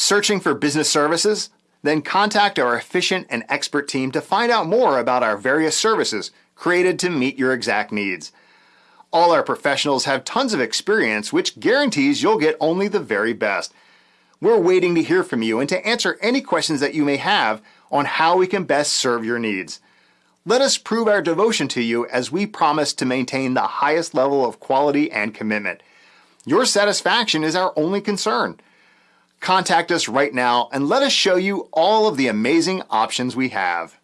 Searching for business services? Then contact our efficient and expert team to find out more about our various services created to meet your exact needs. All our professionals have tons of experience, which guarantees you'll get only the very best. We're waiting to hear from you and to answer any questions that you may have on how we can best serve your needs. Let us prove our devotion to you as we promise to maintain the highest level of quality and commitment. Your satisfaction is our only concern. Contact us right now and let us show you all of the amazing options we have.